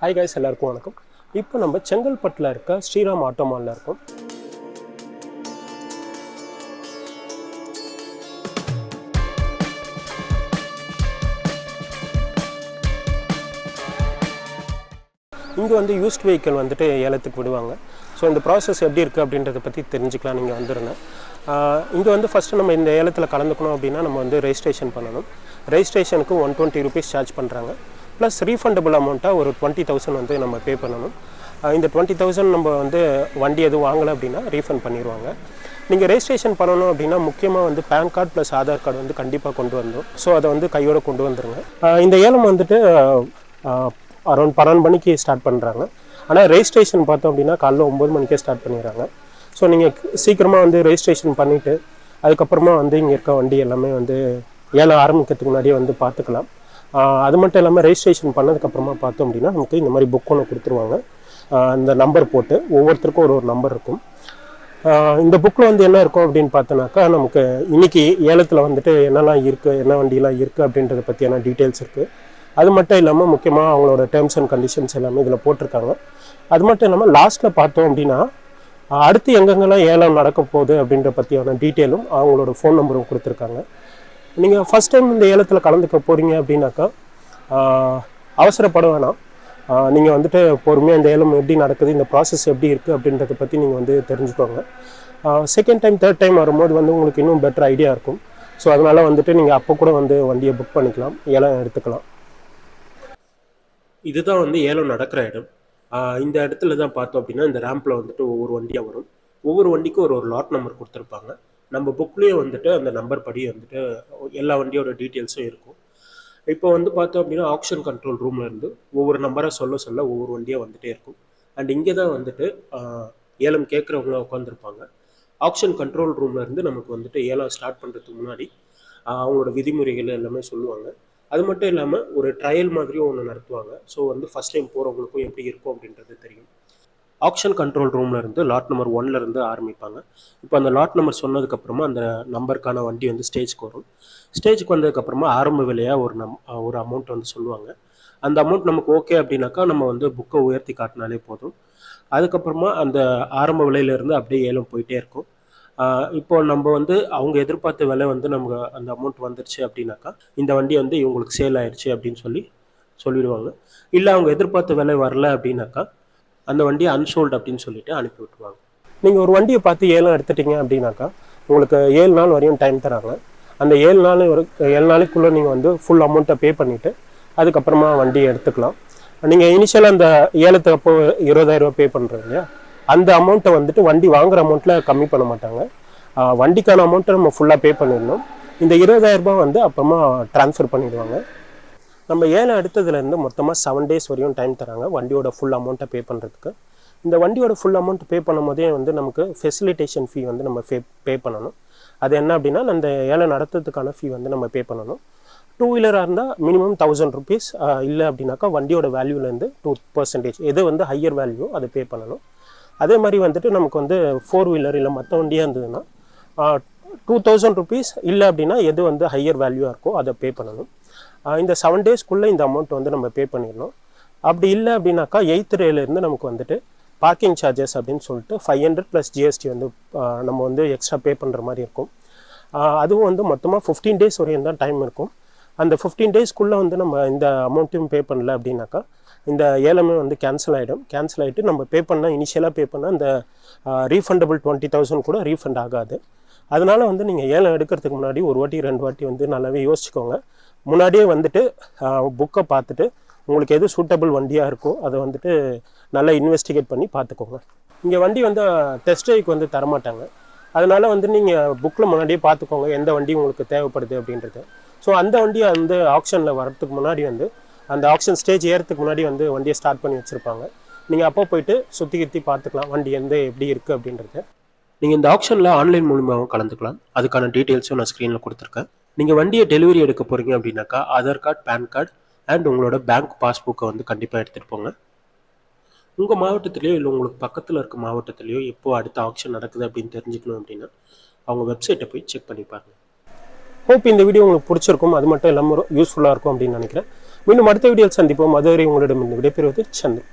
Hi guys எல்லாருக்கும் வணக்கம். இப்போ நம்ம செங்கல்பட்டில் இருக்க ஸ்ரீராம் ஆட்டோ மாலில் இருக்கோம். இங்கே வந்து யூஸ்ட் வெஹிக்கிள் வந்துட்டு ஏலத்துக்கு விடுவாங்க. ஸோ இந்த ப்ராசஸ் எப்படி இருக்குது அப்படின்றத பற்றி தெரிஞ்சுக்கலாம். நீங்கள் வந்துருந்தேன் இங்கே வந்து ஃபஸ்ட்டு நம்ம இந்த ஏலத்தில் கலந்துக்கணும் அப்படின்னா நம்ம வந்து ரெஜிஸ்ட்ரேஷன் பண்ணணும். ரெஜிஸ்ட்ரேஷனுக்கு ஒன் டுவெண்ட்டி ருபீஸ் சார்ஜ் பண்ணுறாங்க ப்ளஸ் ரீஃபண்டபுள் அமௌண்ட்டாக ஒரு டுவெண்ட்டி தௌசண்ட் வந்து நம்ம பே பண்ணணும். இந்த டுவெண்ட்டி தௌசண்ட் நம்ம வந்து வண்டி எதுவும் வாங்கலை அப்படின்னா ரீஃபண்ட் பண்ணிடுவாங்க நீங்கள் ரெஜிஸ்ட்ரேஷன் பண்ணணும் அப்படின்னா முக்கியமாக வந்து PAN card plus Aadhaar card வந்து கண்டிப்பாக கொண்டு வந்தோம் ஸோ அதை வந்து கையோடு கொண்டு வந்துருங்க. இந்த ஏலம் வந்துட்டு அரௌண்ட் பன்னெண்டு மணிக்கு ஸ்டார்ட் பண்ணுறாங்க ஆனால் ரெஜிஸ்ட்ரேஷன் பார்த்தோம் அப்படின்னா காலைல ஒம்பது மணிக்கே ஸ்டார்ட் பண்ணிடுறாங்க. ஸோ நீங்கள் சீக்கிரமாக வந்து ரெஜிஸ்ட்ரேஷன் பண்ணிவிட்டு அதுக்கப்புறமா வந்து இங்கே இருக்க வண்டி எல்லாமே வந்து ஏழை ஆரம்பிக்கிறதுக்கு முன்னாடியே வந்து பார்த்துக்கலாம். அது மட்டும் இல்லாமல் ரெஜிஸ்ட்ரேஷன் பண்ணதுக்கப்புறமா பார்த்தோம் அப்படின்னா நமக்கு இந்த மாதிரி புக் ஒன்று கொடுத்துருவாங்க. அந்த இந்த நம்பர் போட்டு ஒவ்வொருத்தருக்கும் ஒரு ஒரு நம்பர் இருக்கும். இந்த புக்கில் வந்து என்ன இருக்கும் அப்படின்னு பார்த்தோன்னாக்கா நமக்கு இன்றைக்கி ஏலத்தில் வந்துட்டு என்னெல்லாம் இருக்குது என்ன வண்டியெல்லாம் இருக்குது அப்படின்றத பற்றியான டீட்டெயில்ஸ் இருக்குது அது மட்டும் இல்லாமல் முக்கியமாக அவங்களோட டேர்ம்ஸ் அண்ட் கண்டிஷன்ஸ் எல்லாமே இதில் போட்டிருக்காங்க. அது மட்டும் இல்லாமல் லாஸ்ட்டில் பார்த்தோம் அப்படின்னா அடுத்து எங்கெங்கெல்லாம் ஏலம் நடக்க போகுது அப்படின்ற பற்றியான டீட்டெயிலும் அவங்களோட ஃபோன் நம்பரும் கொடுத்துருக்காங்க. நீங்கள் ஃபஸ்ட் டைம் இந்த ஏலத்தில் கலந்துக்க போகிறீங்க அப்படின்னாக்கா அவசரப்பட வேணாம். நீங்கள் வந்துட்டு பொறுமையாக இந்த ஏலம் எப்படி நடக்குது இந்த ப்ராசஸ் எப்படி இருக்குது அப்படின்றத பற்றி நீங்கள் வந்து தெரிஞ்சுக்கோங்க. செகண்ட் டைம் தேர்ட் டைம் வரும்போது வந்து உங்களுக்கு இன்னும் பெட்டர் ஐடியா இருக்கும். ஸோ அதனால் வந்துட்டு நீங்கள் அப்போ கூட வந்து வண்டியை புக் பண்ணிக்கலாம் ஏலம் எடுத்துக்கலாம். இதுதான் வந்து ஏலம் நடக்கிற இடம். இந்த இடத்துல தான் பார்த்தோம் அப்படின்னா இந்த ரேம்பில் வந்துட்டு ஒவ்வொரு வண்டியாக வரும். ஒவ்வொரு வண்டிக்கும் ஒரு ஒரு லாட் நம்பர் கொடுத்துருப்பாங்க. நம்ம புக்லேயே வந்துட்டு அந்த நம்பர் படி வந்துட்டு எல்லா வண்டியோட டீட்டெயில்ஸும் இருக்கும். இப்போ வந்து பார்த்தோம் அப்படின்னா ஆப்ஷன் கண்ட்ரோல் ரூமில் இருந்து ஒவ்வொரு நம்பராக சொல்ல சொல்ல ஒவ்வொரு வண்டியாக வந்துட்டே இருக்கும். அண்ட் இங்கே தான் வந்துட்டு ஏலம் கேட்குறவங்க உட்காந்துருப்பாங்க ஆப்ஷன் கண்ட்ரோல் ரூம்லேருந்து நமக்கு வந்துட்டு ஏலம் ஸ்டார்ட் பண்ணுறதுக்கு முன்னாடி அவங்களோட விதிமுறைகள் எல்லாமே சொல்லுவாங்க. அது மட்டும் இல்லாமல் ஒரு ட்ரையல் மாதிரியும் ஒன்று நடத்துவாங்க. ஸோ வந்து ஃபஸ்ட் டைம் போகிறவங்களுக்கும் எப்படி இருக்கும் அப்படின்றது தெரியும். ஆக்ஷன் கண்ட்ரோல் ரூம்ல இருந்து லாட் நம்பர் ஒன்லேருந்து ஆரம்பிப்பாங்க. இப்போ அந்த லாட் நம்பர் சொன்னதுக்கப்புறமா அந்த நம்பருக்கான வண்டி வந்து ஸ்டேஜ்க்கு வரும். ஸ்டேஜ்க்கு வந்ததுக்கப்புறமா ஆரம்ப விலையாக ஒரு நம் ஒரு அமௌண்ட் வந்து சொல்லுவாங்க. அந்த அமௌண்ட் நமக்கு ஓகே அப்படின்னாக்கா நம்ம வந்து புக்கை உயர்த்தி காட்டினாலே போதும். அதுக்கப்புறமா அந்த ஆரம்ப விலையிலேருந்து அப்படியே ஏலம் போயிட்டே இருக்கும். இப்போ நம்ம வந்து அவங்க எதிர்பார்த்த விலை வந்து நமக்கு அந்த அமௌண்ட் வந்துருச்சு அப்படின்னாக்கா இந்த வண்டி வந்து இவங்களுக்கு சேல் ஆயிடுச்சு அப்படின்னு சொல்லி சொல்லிடுவாங்க. இல்லை அவங்க எதிர்பார்த்த விலை வரல அப்படின்னாக்கா அந்த வண்டியை அன்சோல்டு அப்படின்னு சொல்லிட்டு அனுப்பி விட்டுருவாங்க. நீங்கள் ஒரு வண்டியை பார்த்து ஏலம் எடுத்துட்டீங்க அப்படின்னாக்கா உங்களுக்கு ஏழு நாள் வரையும் டைம் தராங்க. அந்த ஏழு நாள் ஒரு ஏழு நாளைக்குள்ளே நீங்கள் வந்து ஃபுல் அமௌண்ட்டை பே பண்ணிவிட்டு அதுக்கப்புறமா வண்டியை எடுத்துக்கலாம். நீங்கள் இனிஷியலாக அந்த ஏலத்துக்கு அப்போ இருபதாயிரரூபா பே பண்ணுறீங்க இல்லையா? அந்த அமௌண்ட்டை வந்துட்டு வண்டி வாங்குற அமௌண்ட்டில் கம்மி பண்ண மாட்டாங்க. வண்டிக்கான அமௌண்ட்டை நம்ம ஃபுல்லாக பே பண்ணிடணும். இந்த இருபதாயிரம் ரூபாய் வந்து அப்புறமா ட்ரான்ஸ்ஃபர் பண்ணிடுவாங்க. நம்ம ஏழை அடுத்ததுலேருந்து மொத்தமாக செவன் டேஸ் வரையும் டைம் தராங்க வண்டியோட ஃபுல் அமௌண்ட்டை பே பண்ணுறதுக்கு இந்த வண்டியோட ஃபுல் அமௌண்ட் பே பண்ணும் போதே வந்து நமக்கு ஃபெசிலிட்டேஷன் ஃபீ வந்து நம்ம பே பே பண்ணணும். அது என்ன அப்படின்னா அந்த ஏழை நடத்துறதுக்கான ஃபீ வந்து நம்ம பே பண்ணணும். டூ வீலராக இருந்தால் மினிமம் தௌசண்ட் ருபீஸ் இல்லை அப்படின்னாக்கா வண்டியோட வேல்யூலேருந்து டூ பர்சன்டேஜ் எது வந்து ஹையர் வேல்யூ அதை பே பண்ணணும். அதே மாதிரி வந்துட்டு நமக்கு வந்து ஃபோர் வீலர் இல்லை மற்ற வண்டியாக இருந்ததுன்னா டூ தௌசண்ட் ருபீஸ் இல்லை அப்படின்னா எது வந்து ஹையர் வேல்யூவாக இருக்கோ அதை பே பண்ணணும். இந்த செவன் டேஸ்க்குள்ளே இந்த அமௌண்ட் வந்து நம்ம பே பண்ணிடணும். அப்படி இல்லை அப்படின்னாக்கா எயித் ரேலேருந்து நமக்கு வந்துட்டு பார்க்கிங் சார்ஜஸ் அப்படின்னு சொல்லிட்டு ஃபைவ் ஹண்ட்ரட் ப்ளஸ் ஜிஎஸ்டி வந்து நம்ம வந்து எக்ஸ்ட்ரா பே பண்ணுற மாதிரி இருக்கும். அதுவும் வந்து மொத்தமாக ஃபிஃப்டீன் டேஸ் வரையும் தான் டைம் இருக்கும். அந்த ஃபிஃப்டீன் டேஸ்க்குள்ளே வந்து நம்ம இந்த அமௌண்ட்டையும் பே பண்ணல அப்படின்னாக்கா இந்த ஏலமே வந்து கேன்சல் ஆகிடும் கேன்சல் ஆகிட்டு நம்ம பே பண்ணால் இனிஷியலாக பே பண்ணால் அந்த ரீஃபண்டபிள் டுவெண்ட்டி தௌசண்ட் கூட ரீஃபண்ட் ஆகாது. அதனால் வந்து நீங்கள் ஏலம் எடுக்கிறதுக்கு முன்னாடி ஒரு வாட்டி ரெண்டு வாட்டி வந்து நல்லாவே யோசிச்சுக்கோங்க. முன்னாடியே வந்துட்டு புக்கை பார்த்துட்டு உங்களுக்கு எது சூட்டபிள் வண்டியாக இருக்கோ அதை வந்துட்டு நல்லா இன்வெஸ்டிகேட் பண்ணி பார்த்துக்கோங்க. இங்கே வண்டி வந்து டெஸ்ட் ட்ரைவ்க்கு வந்து தரமாட்டாங்க. அதனால் வந்து நீங்கள் புக்கில் முன்னாடியே பார்த்துக்கோங்க எந்த வண்டி உங்களுக்கு தேவைப்படுது அப்படின்றது. ஸோ அந்த வண்டியை வந்து ஆப்ஷனில் வரத்துக்கு முன்னாடி வந்து அந்த ஆப்ஷன் ஸ்டேஜ் ஏறத்துக்கு முன்னாடி வந்து வண்டியை ஸ்டார்ட் பண்ணி வச்சுருப்பாங்க. நீங்கள் அப்போ போயிட்டு சுற்றி கித்தி பார்த்துக்கலாம் வண்டி எந்த எப்படி இருக்குது அப்படின்றது. நீங்கள் இந்த ஆப்ஷனில் ஆன்லைன் மூலியமாகவும் கலந்துக்கலாம். அதுக்கான டீட்டெயில்ஸும் நான் ஸ்க்ரீனில் கொடுத்துருக்கேன். நீங்கள் வண்டியை டெலிவரி எடுக்க போகிறீங்க அப்படின்னாக்கா Aadhaar card PAN card and உங்களோட பேங்க் பாஸ்புக்கை வந்து கண்டிப்பாக எடுத்துகிட்டு போங்க. உங்கள் மாவட்டத்திலையோ இல்லை உங்களுக்கு பக்கத்தில் இருக்க மாவட்டத்திலையோ எப்போ அடுத்த ஆப்ஷன் நடக்குது அப்படின்னு தெரிஞ்சுக்கணும் அப்படின்னா அவங்க வெப்சைட்டை போய் செக் பண்ணி பாருங்கள் ஹோப் இந்த வீடியோ உங்களுக்கு பிடிச்சிருக்கும். அது மட்டும் இல்லாமல் யூஸ்ஃபுல்லாக இருக்கும் அப்படின்னு நினைக்கிறேன். மீண்டும் அடுத்த வீடியோவில் சந்திப்போம். அதுவரை உங்களிடம் விடைபெறுவது சந்திரன்